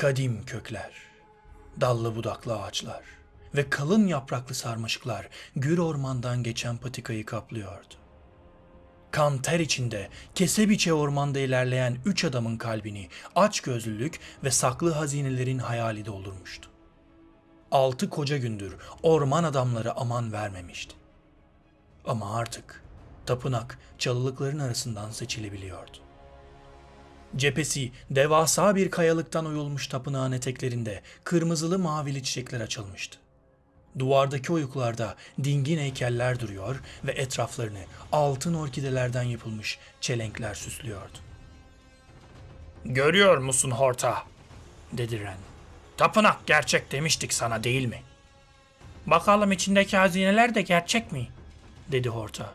Kadim kökler, dallı budaklı ağaçlar ve kalın yapraklı sarmaşıklar gür ormandan geçen patikayı kaplıyordu. Kan ter içinde kese biçe ormanda ilerleyen üç adamın kalbini aç gözlülük ve saklı hazinelerin hayali doldurmuştu. Altı koca gündür orman adamları aman vermemişti. Ama artık tapınak çalılıkların arasından seçilebiliyordu. Cephesi devasa bir kayalıktan oyulmuş tapınağın eteklerinde kırmızılı mavili çiçekler açılmıştı. Duvardaki oyuklarda dingin heykeller duruyor ve etraflarını altın orkidelerden yapılmış çelenkler süslüyordu. Görüyor musun Horta? dedi Ren. Tapınak gerçek demiştik sana değil mi? Bakalım içindeki hazineler de gerçek mi? dedi Horta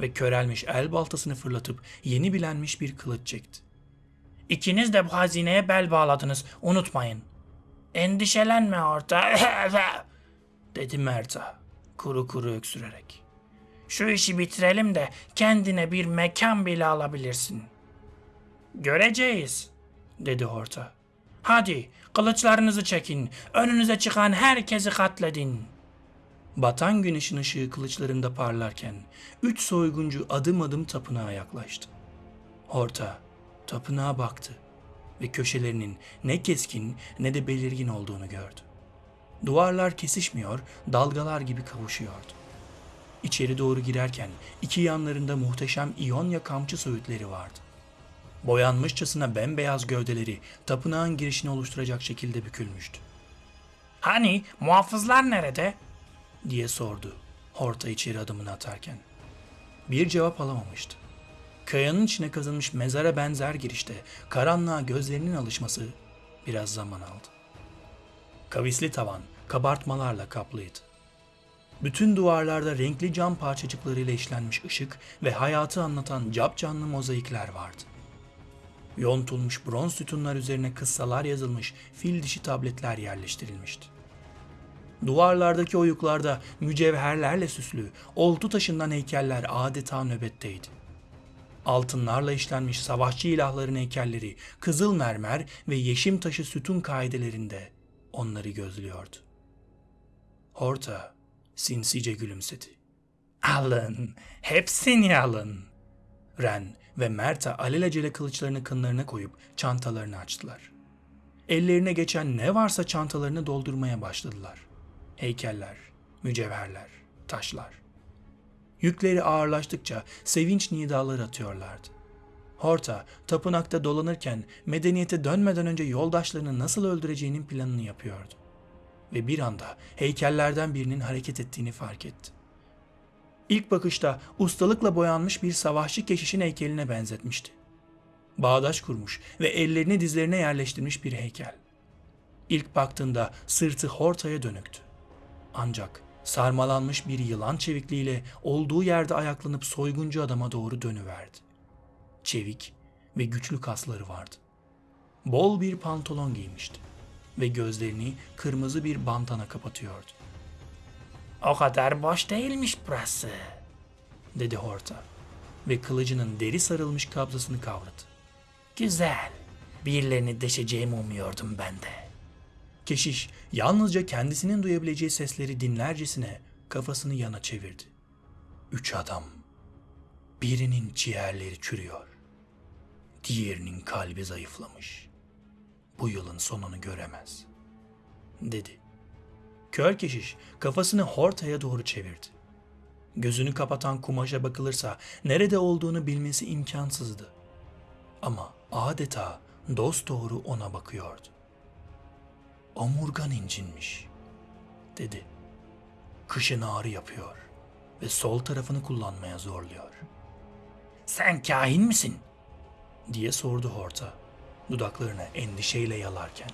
ve körelmiş el baltasını fırlatıp yeni bilenmiş bir kılıç çekti. İkiniz de bu hazineye bel bağladınız, unutmayın. Endişelenme orta, dedi Merta, kuru kuru öksürerek. Şu işi bitirelim de kendine bir mekan bile alabilirsin. Göreceğiz, dedi Horta. Hadi kılıçlarınızı çekin, önünüze çıkan herkesi katledin. Batan güneşin ışığı kılıçlarında parlarken üç soyguncu adım adım tapınağa yaklaştı. Horta tapınağa baktı ve köşelerinin ne keskin ne de belirgin olduğunu gördü. Duvarlar kesişmiyor, dalgalar gibi kavuşuyordu. İçeri doğru girerken iki yanlarında muhteşem İonya kamçı söğütleri vardı. Boyanmışçasına bembeyaz gövdeleri tapınağın girişini oluşturacak şekilde bükülmüştü. Hani muhafızlar nerede? diye sordu Horta içeri adımını atarken. Bir cevap alamamıştı. Kayanın içine kazınmış mezara benzer girişte karanlığa gözlerinin alışması biraz zaman aldı. Kavisli tavan kabartmalarla kaplıydı. Bütün duvarlarda renkli cam parçacıklarıyla işlenmiş ışık ve hayatı anlatan capcanlı mozaikler vardı. Yontulmuş bronz sütunlar üzerine kıssalar yazılmış fil dişi tabletler yerleştirilmişti. Duvarlardaki oyuklarda mücevherlerle süslü, oltu taşından heykeller adeta nöbetteydi. Altınlarla işlenmiş savaşçı ilahların heykelleri kızıl mermer ve yeşim taşı sütun kaidelerinde onları gözlüyordu. Horta sinsice gülümsedi. Alın, hepsini alın. Ren ve Merta alelacele kılıçlarını kınlarına koyup çantalarını açtılar. Ellerine geçen ne varsa çantalarını doldurmaya başladılar. Heykeller, mücevherler, taşlar. Yükleri ağırlaştıkça sevinç nidaları atıyorlardı. Horta, tapınakta dolanırken medeniyete dönmeden önce yoldaşlarını nasıl öldüreceğinin planını yapıyordu. Ve bir anda heykellerden birinin hareket ettiğini fark etti. İlk bakışta ustalıkla boyanmış bir savaşçı keşişin heykeline benzetmişti. Bağdaş kurmuş ve ellerini dizlerine yerleştirmiş bir heykel. İlk baktığında sırtı Horta'ya dönüktü. Ancak sarmalanmış bir yılan çevikliğiyle olduğu yerde ayaklanıp soyguncu adama doğru dönüverdi. Çevik ve güçlü kasları vardı. Bol bir pantolon giymişti ve gözlerini kırmızı bir bantana kapatıyordu. O kadar boş değilmiş burası, dedi Horta ve kılıcının deri sarılmış kabzasını kavradı. Güzel, birilerini deşeceğimi umuyordum ben de. Keşiş yalnızca kendisinin duyabileceği sesleri dinlercesine kafasını yana çevirdi. Üç adam. Birinin ciğerleri çürüyor. Diğerinin kalbi zayıflamış. Bu yılın sonunu göremez. Dedi. Kör keşiş kafasını Horta'ya doğru çevirdi. Gözünü kapatan kumaşa bakılırsa nerede olduğunu bilmesi imkansızdı. Ama adeta dost doğru ona bakıyordu. Omurgan incinmiş, dedi. Kışın ağrı yapıyor ve sol tarafını kullanmaya zorluyor. Sen kahin misin? diye sordu Horta, dudaklarını endişeyle yalarken.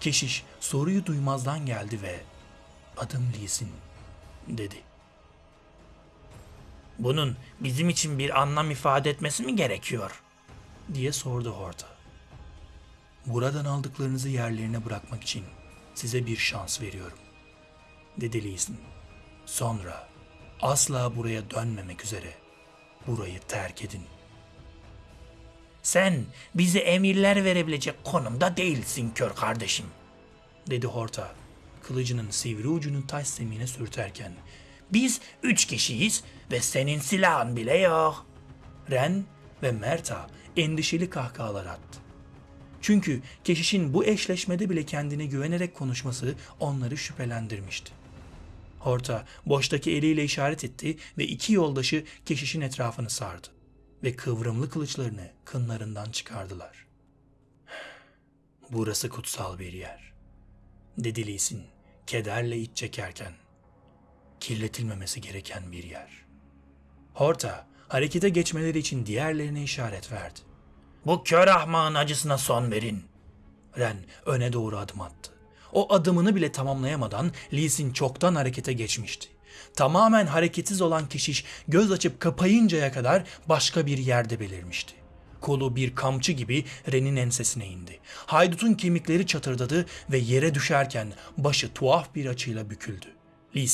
Keşiş soruyu duymazdan geldi ve adım Lisin dedi. Bunun bizim için bir anlam ifade etmesi mi gerekiyor? diye sordu Horta. Buradan aldıklarınızı yerlerine bırakmak için size bir şans veriyorum. Dedi Lisin. Sonra asla buraya dönmemek üzere burayı terk edin. Sen bize emirler verebilecek konumda değilsin kör kardeşim, dedi Horta, kılıcının sivri ucunu taş zemine sürterken. Biz üç kişiyiz ve senin silahın bile yok. Ren ve Merta endişeli kahkahalar attı. Çünkü keşişin bu eşleşmede bile kendine güvenerek konuşması onları şüphelendirmişti. Horta boştaki eliyle işaret etti ve iki yoldaşı keşişin etrafını sardı ve kıvrımlı kılıçlarını kınlarından çıkardılar. Burası kutsal bir yer, dedi Lee Sin, kederle iç çekerken. Kirletilmemesi gereken bir yer. Horta harekete geçmeleri için diğerlerine işaret verdi. Bu kör ahmağın acısına son verin. Ren öne doğru adım attı. O adımını bile tamamlayamadan Lee Sin çoktan harekete geçmişti. Tamamen hareketsiz olan keşiş göz açıp kapayıncaya kadar başka bir yerde belirmişti. Kolu bir kamçı gibi Ren'in ensesine indi. Haydut'un kemikleri çatırdadı ve yere düşerken başı tuhaf bir açıyla büküldü. Lee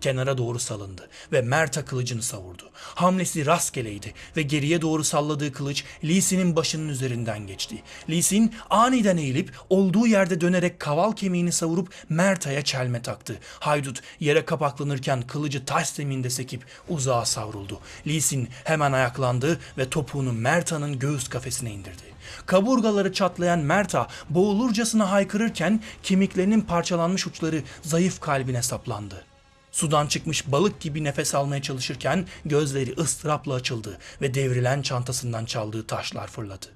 kenara doğru salındı ve Mert'a kılıcını savurdu. Hamlesi rastgeleydi ve geriye doğru salladığı kılıç Lee başının üzerinden geçti. Lee aniden eğilip olduğu yerde dönerek kaval kemiğini savurup Merta'ya çelme taktı. Haydut yere kapaklanırken kılıcı taş zeminde sekip uzağa savruldu. Lee hemen ayaklandı ve topuğunu Merta'nın göğüs kafesine indirdi. Kaburgaları çatlayan Merta boğulurcasına haykırırken kemiklerinin parçalanmış uçları zayıf kalbine saplandı. Sudan çıkmış balık gibi nefes almaya çalışırken gözleri ıstırapla açıldı ve devrilen çantasından çaldığı taşlar fırladı.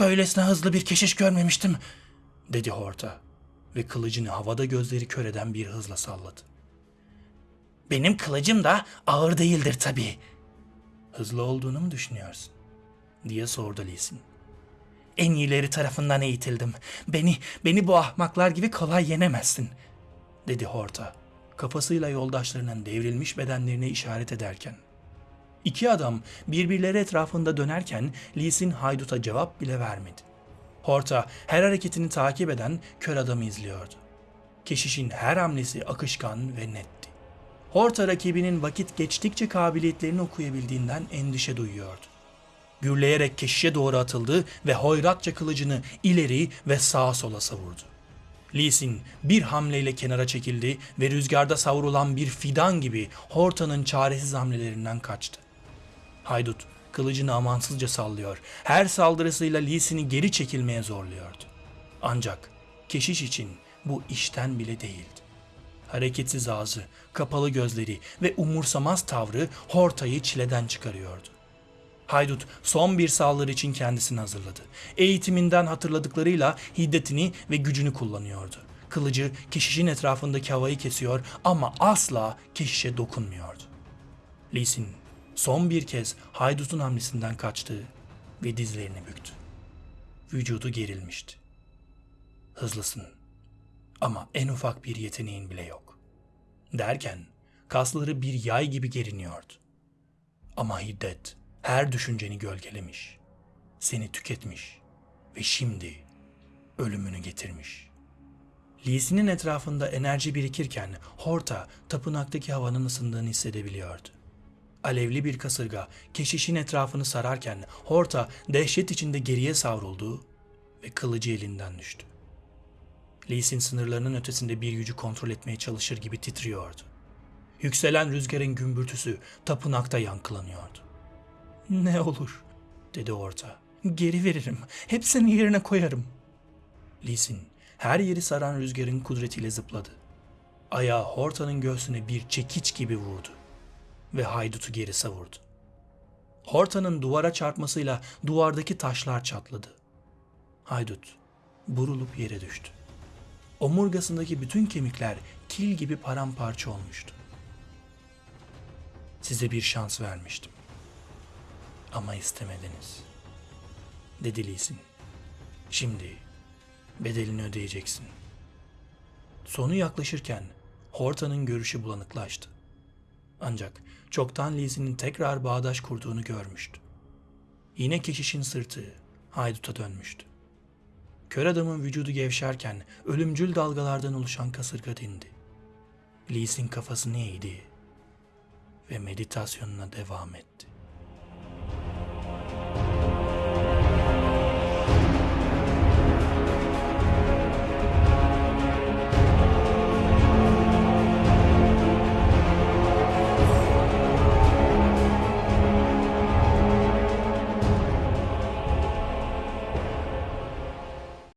Böylesine hızlı bir keşiş görmemiştim, dedi Horta ve kılıcını havada gözleri kör eden bir hızla salladı. Benim kılıcım da ağır değildir tabii. Hızlı olduğunu mu düşünüyorsun? diye sordu Lisin. En iyileri tarafından eğitildim. Beni, beni bu ahmaklar gibi kolay yenemezsin, dedi Horta, kafasıyla yoldaşlarının devrilmiş bedenlerine işaret ederken. İki adam birbirleri etrafında dönerken Lisin hayduta cevap bile vermedi. Horta her hareketini takip eden kör adamı izliyordu. Keşişin her hamlesi akışkan ve netti. Horta rakibinin vakit geçtikçe kabiliyetlerini okuyabildiğinden endişe duyuyordu. Gürleyerek keşişe doğru atıldı ve hoyratça kılıcını ileri ve sağa sola savurdu. Lee Sin bir hamleyle kenara çekildi ve rüzgarda savrulan bir fidan gibi Horta'nın çaresiz hamlelerinden kaçtı. Haydut kılıcını amansızca sallıyor. Her saldırısıyla Lee Sin'i geri çekilmeye zorluyordu. Ancak keşiş için bu işten bile değildi. Hareketsiz ağzı, kapalı gözleri ve umursamaz tavrı Horta'yı çileden çıkarıyordu. Haydut son bir saldırı için kendisini hazırladı. Eğitiminden hatırladıklarıyla hiddetini ve gücünü kullanıyordu. Kılıcı keşişin etrafındaki havayı kesiyor ama asla keşişe dokunmuyordu. Lee Sin son bir kez haydutun hamlesinden kaçtı ve dizlerini büktü. Vücudu gerilmişti. Hızlısın ama en ufak bir yeteneğin bile yok. Derken kasları bir yay gibi geriniyordu. Ama hiddet her düşünceni gölgelemiş, seni tüketmiş ve şimdi ölümünü getirmiş. Lee'sinin etrafında enerji birikirken Horta tapınaktaki havanın ısındığını hissedebiliyordu. Alevli bir kasırga keşişin etrafını sararken Horta dehşet içinde geriye savruldu ve kılıcı elinden düştü. Lee'sin sınırlarının ötesinde bir gücü kontrol etmeye çalışır gibi titriyordu. Yükselen rüzgarın gümbürtüsü tapınakta yankılanıyordu. Ne olur, dedi orta. Geri veririm. Hepsini yerine koyarım. Lisin her yeri saran rüzgarın kudretiyle zıpladı. Ayağı Horta'nın göğsüne bir çekiç gibi vurdu ve haydutu geri savurdu. Horta'nın duvara çarpmasıyla duvardaki taşlar çatladı. Haydut burulup yere düştü. Omurgasındaki bütün kemikler kil gibi paramparça olmuştu. Size bir şans vermiştim. Ama istemediniz. Dedi Lisin. Şimdi bedelini ödeyeceksin. Sonu yaklaşırken Horta'nın görüşü bulanıklaştı. Ancak çoktan Lisin'in tekrar bağdaş kurduğunu görmüştü. Yine keşişin sırtı hayduta dönmüştü. Kör adamın vücudu gevşerken ölümcül dalgalardan oluşan kasırga dindi. Lisin kafasını eğdi ve meditasyonuna devam etti.